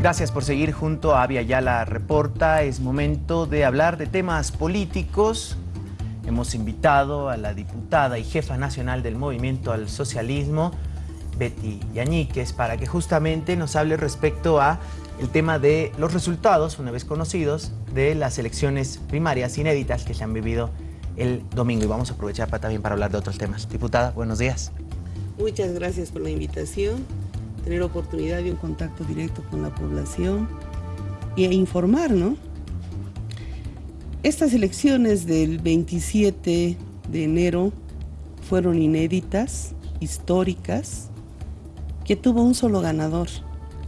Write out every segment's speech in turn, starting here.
Gracias por seguir junto a Avia Yala Reporta. Es momento de hablar de temas políticos. Hemos invitado a la diputada y jefa nacional del Movimiento al Socialismo, Betty Yañíquez, para que justamente nos hable respecto a el tema de los resultados, una vez conocidos, de las elecciones primarias inéditas que se han vivido el domingo. Y vamos a aprovechar para, también para hablar de otros temas. Diputada, buenos días. Muchas gracias por la invitación, tener oportunidad de un contacto directo con la población e informar, ¿no? Estas elecciones del 27 de enero fueron inéditas, históricas, que tuvo un solo ganador,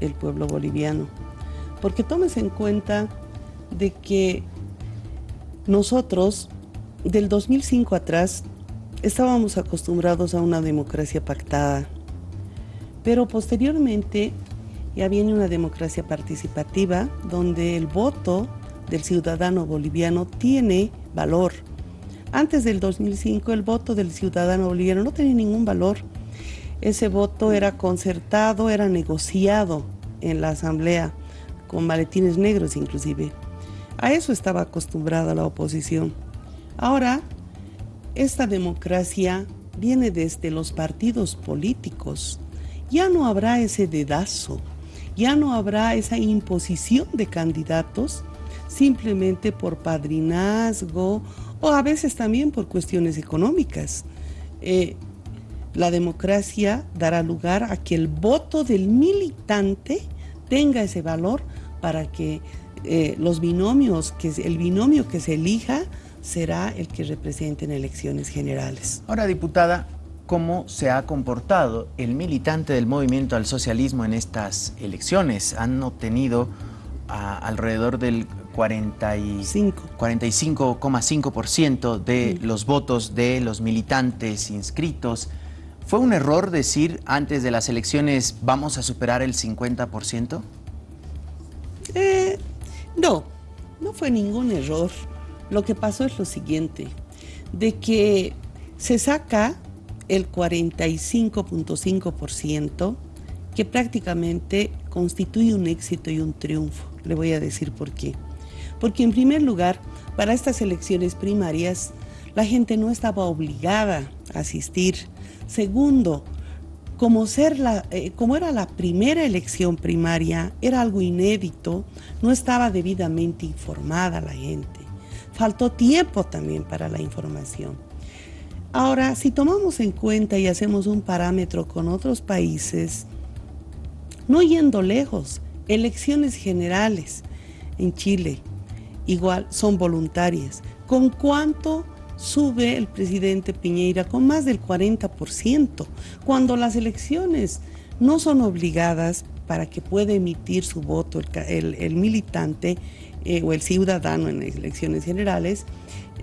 el pueblo boliviano. Porque tomes en cuenta de que nosotros, del 2005 atrás, estábamos acostumbrados a una democracia pactada, pero posteriormente ya viene una democracia participativa donde el voto del ciudadano boliviano tiene valor. Antes del 2005 el voto del ciudadano boliviano no tenía ningún valor. Ese voto era concertado, era negociado en la asamblea, con maletines negros inclusive. A eso estaba acostumbrada la oposición. Ahora esta democracia viene desde los partidos políticos. Ya no habrá ese dedazo, ya no habrá esa imposición de candidatos simplemente por padrinazgo o a veces también por cuestiones económicas. Eh, la democracia dará lugar a que el voto del militante tenga ese valor para que eh, los binomios, que el binomio que se elija será el que represente en elecciones generales. Ahora, diputada, ¿cómo se ha comportado el militante del movimiento al socialismo en estas elecciones? Han obtenido alrededor del 45,5% de los votos de los militantes inscritos. ¿Fue un error decir antes de las elecciones vamos a superar el 50%? Eh, no, no fue ningún error. Lo que pasó es lo siguiente, de que se saca el 45.5%, que prácticamente constituye un éxito y un triunfo. Le voy a decir por qué. Porque en primer lugar, para estas elecciones primarias, la gente no estaba obligada a asistir. Segundo, como, eh, como era la primera elección primaria, era algo inédito, no estaba debidamente informada la gente faltó tiempo también para la información. Ahora, si tomamos en cuenta y hacemos un parámetro con otros países, no yendo lejos, elecciones generales en Chile, igual son voluntarias. ¿Con cuánto sube el presidente Piñeira? Con más del 40%, cuando las elecciones no son obligadas para que pueda emitir su voto el militante eh, o el ciudadano en elecciones generales,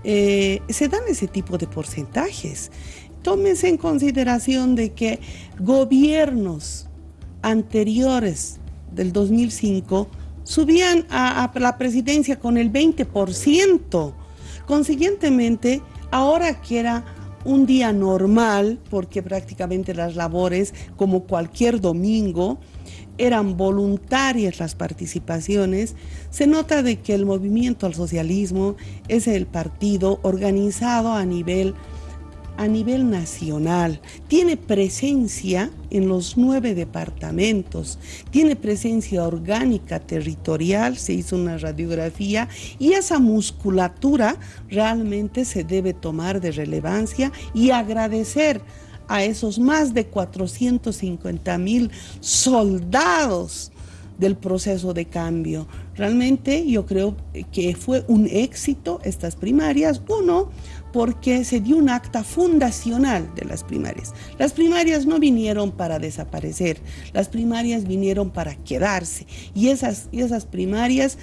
eh, se dan ese tipo de porcentajes. Tómese en consideración de que gobiernos anteriores del 2005 subían a, la presidencia con el 20%. Consiguientemente, ahora que era un día normal, porque prácticamente las labores, como cualquier domingo, eran voluntarias las participaciones, se nota de que el movimiento al socialismo es el partido organizado a nivel, a nivel nacional. Tiene presencia en los nueve departamentos, tiene presencia orgánica territorial, se hizo una radiografía y esa musculatura realmente se debe tomar de relevancia y agradecer a esos más de 450 mil soldados del proceso de cambio. Realmente yo creo que fue un éxito estas primarias. Uno, porque se dio un acta fundacional de las primarias. Las primarias no vinieron para desaparecer, las primarias vinieron para quedarse y esas, y esas primarias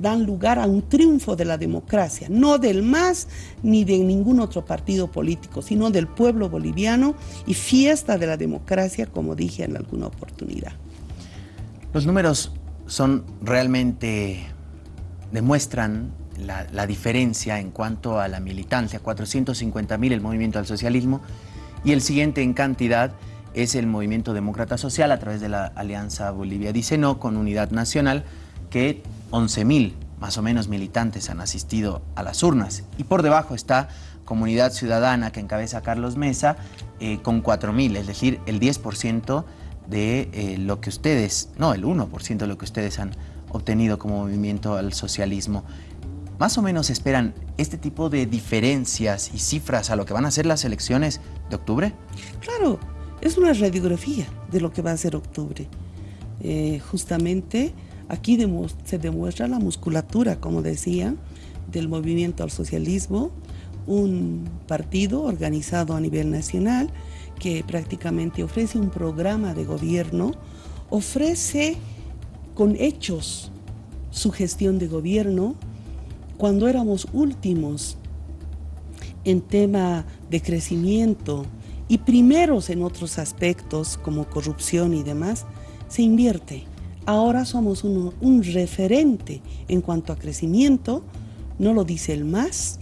dan lugar a un triunfo de la democracia, no del MAS ni de ningún otro partido político, sino del pueblo boliviano y fiesta de la democracia, como dije en alguna oportunidad. Los números son realmente, demuestran la, diferencia en cuanto a la militancia, 450 mil el movimiento al socialismo y el siguiente en cantidad es el Movimiento Demócrata Social a través de la Alianza Bolivia Dice No con Unidad Nacional, que 11.000 más o menos militantes han asistido a las urnas. Y por debajo está Comunidad Ciudadana que encabeza Carlos Mesa eh, con 4.000, es decir, el 10% de eh, lo que ustedes, no, el 1% de lo que ustedes han obtenido como movimiento al socialismo. ¿Más o menos esperan este tipo de diferencias y cifras a lo que van a ser las elecciones de octubre? Claro, es una radiografía de lo que va a ser octubre. Eh, justamente aquí se demuestra la musculatura, como decía, del movimiento al socialismo, un partido organizado a nivel nacional que prácticamente ofrece un programa de gobierno, ofrece con hechos su gestión de gobierno, cuando éramos últimos en tema de crecimiento y primeros en otros aspectos como corrupción y demás, se invierte. Ahora somos un referente en cuanto a crecimiento, no lo dice el MAS,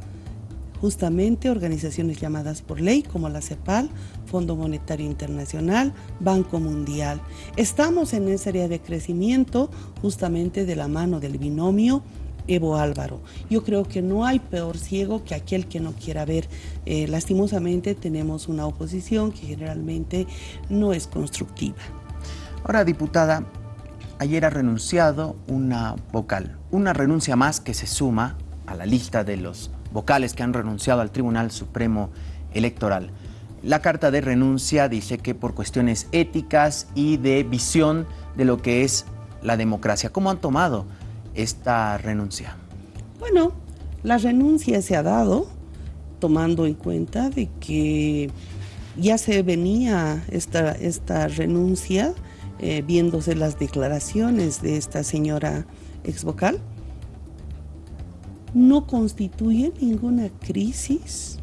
justamente organizaciones llamadas por ley como la CEPAL, Fondo Monetario Internacional, Banco Mundial. Estamos en esa área de crecimiento justamente de la mano del binomio Evo Álvaro. Yo creo que no hay peor ciego que aquel que no quiera ver. Eh, lastimosamente tenemos una oposición que generalmente no es constructiva. Ahora, diputada, ayer ha renunciado una vocal, una renuncia más que se suma a la lista de los vocales que han renunciado al Tribunal Supremo Electoral. La carta de renuncia dice que por cuestiones éticas y de visión de lo que es la democracia. ¿Cómo han tomado esta renuncia? Bueno, la renuncia se ha dado tomando en cuenta de que ya se venía esta, esta renuncia, eh, viéndose las declaraciones de esta señora ex vocal no constituye ninguna crisis,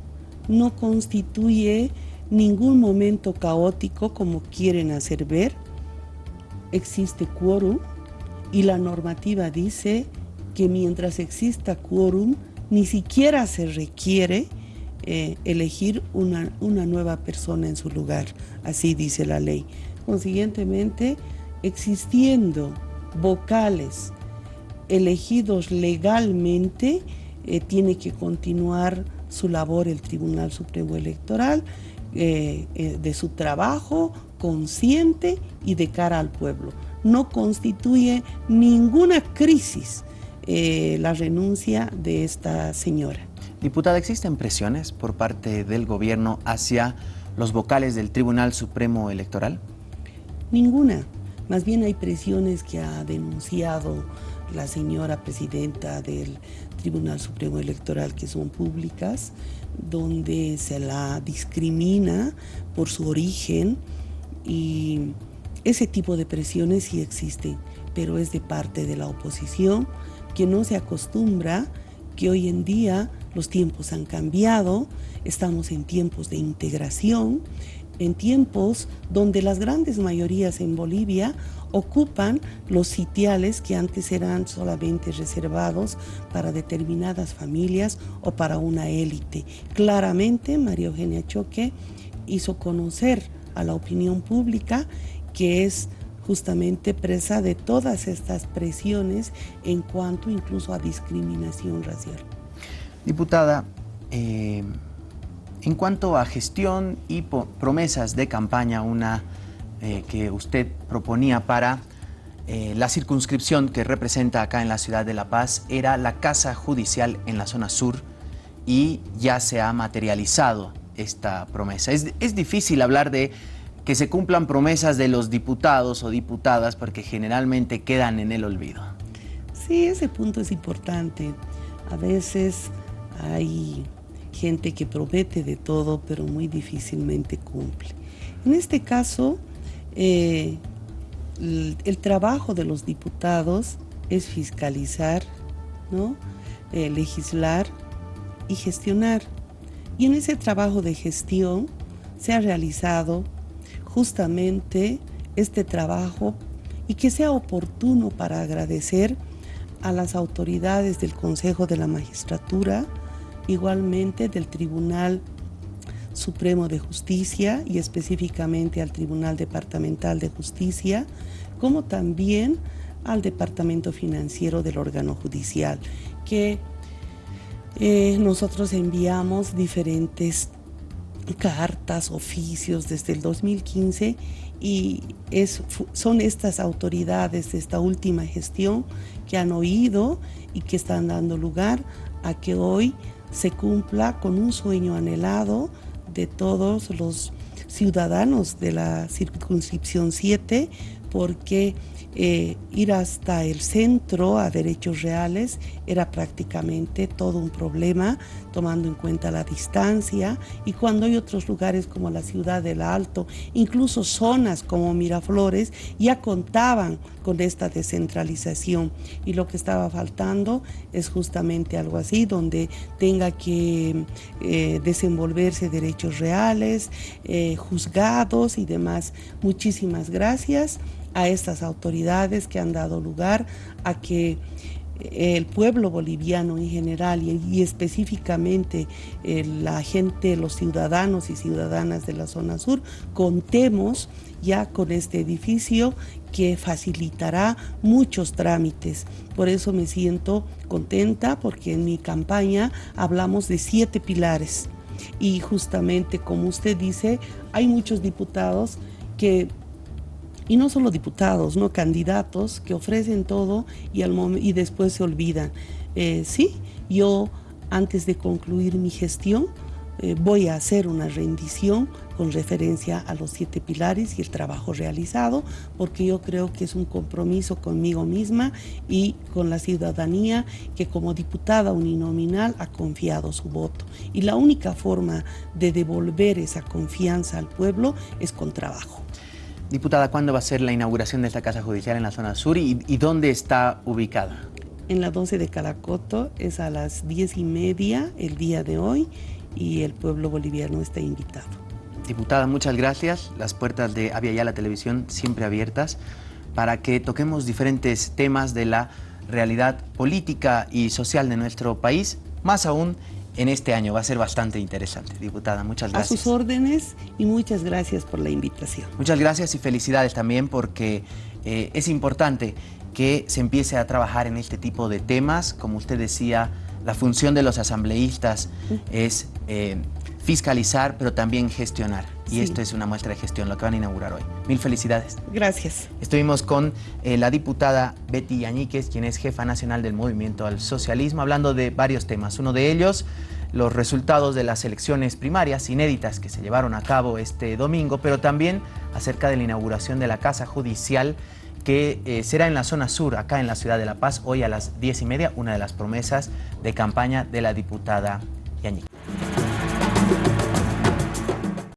no constituye ningún momento caótico como quieren hacer ver. Existe quórum y la normativa dice que mientras exista quórum, ni siquiera se requiere eh, elegir una, una nueva persona en su lugar. Así dice la ley. Consiguientemente, existiendo vocales elegidos legalmente, eh, tiene que continuar su labor el Tribunal Supremo Electoral eh, de su trabajo consciente y de cara al pueblo. No constituye ninguna crisis la renuncia de esta señora. Diputada, ¿existen presiones por parte del gobierno hacia los vocales del Tribunal Supremo Electoral? Ninguna. Más bien hay presiones que ha denunciado la señora presidenta del Tribunal Supremo Electoral que son públicas, donde se la discrimina por su origen y ese tipo de presiones sí existen, pero es de parte de la oposición que no se acostumbra que hoy en día los tiempos han cambiado, estamos en tiempos de integración, en tiempos donde las grandes mayorías en Bolivia ocupan los sitiales que antes eran solamente reservados para determinadas familias o para una élite. Claramente María Eugenia Choque hizo conocer a la opinión pública que es justamente presa de todas estas presiones en cuanto incluso a discriminación racial. Diputada, eh, en cuanto a gestión y promesas de campaña, una eh, que usted proponía para eh, la circunscripción que representa acá en la ciudad de La Paz era la Casa Judicial en la zona sur y ya se ha materializado esta promesa. Es, difícil hablar de que se cumplan promesas de los diputados o diputadas porque generalmente quedan en el olvido. Sí, ese punto es importante. A veces hay gente que promete de todo, pero muy difícilmente cumple. En este caso, eh, el, trabajo de los diputados es fiscalizar, ¿no? Eh, legislar y gestionar. Y en ese trabajo de gestión se ha realizado justamente este trabajo y que sea oportuno para agradecer a las autoridades del Consejo de la Magistratura, igualmente del Tribunal Supremo de Justicia y específicamente al Tribunal Departamental de Justicia, como también al Departamento Financiero del órgano judicial, que eh, nosotros enviamos diferentes cartas, oficios desde el 2015 y es, son estas autoridades de esta última gestión que han oído y que están dando lugar a que hoy se cumpla con un sueño anhelado de todos los ciudadanos de la circunscripción 7 porque eh, ir hasta el centro a derechos reales era prácticamente todo un problema, tomando en cuenta la distancia. Y cuando hay otros lugares como la ciudad del Alto, incluso zonas como Miraflores, ya contaban con esta descentralización. Y lo que estaba faltando es justamente algo así, donde tenga que eh, desenvolverse derechos reales, eh, juzgados y demás. Muchísimas gracias a estas autoridades que han dado lugar a que el pueblo boliviano en general y, específicamente eh, la gente, los ciudadanos y ciudadanas de la zona sur, contemos ya con este edificio que facilitará muchos trámites. Por eso me siento contenta porque en mi campaña hablamos de siete pilares y justamente como usted dice, hay muchos diputados que y no solo diputados, no candidatos que ofrecen todo y, después se olvidan. Eh, sí, yo antes de concluir mi gestión eh, voy a hacer una rendición con referencia a los siete pilares y el trabajo realizado, porque yo creo que es un compromiso conmigo misma y con la ciudadanía que como diputada uninominal ha confiado su voto. Y la única forma de devolver esa confianza al pueblo es con trabajo. Diputada, ¿cuándo va a ser la inauguración de esta Casa Judicial en la zona sur y, dónde está ubicada? En la 12 de Calacoto, es a las 10 y media el día de hoy y el pueblo boliviano está invitado. Diputada, muchas gracias. Las puertas de Avia la Televisión siempre abiertas para que toquemos diferentes temas de la realidad política y social de nuestro país, más aún en este año. Va a ser bastante interesante. Diputada, muchas gracias. A sus órdenes y muchas gracias por la invitación. Muchas gracias y felicidades también porque eh, es importante que se empiece a trabajar en este tipo de temas. Como usted decía, la función de los asambleístas es eh, fiscalizar, pero también gestionar. Y esto es una muestra de gestión, lo que van a inaugurar hoy. Mil felicidades. Gracias. Estuvimos con eh, la diputada Betty Yañíquez, quien es jefa nacional del Movimiento al Socialismo, hablando de varios temas. Uno de ellos, los resultados de las elecciones primarias inéditas que se llevaron a cabo este domingo, pero también acerca de la inauguración de la Casa Judicial que eh, será en la zona sur, acá en la ciudad de La Paz, hoy a las diez y media, una de las promesas de campaña de la diputada Yañíquez.